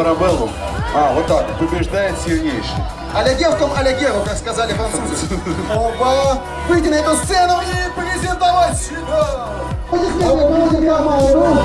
парабеллум. А, вот так. Побеждает сильнейший. Аля девкам, аля геру, как сказали французы. Оба! Выйти на эту сцену и презентовать себя! Аплодисменты, команду!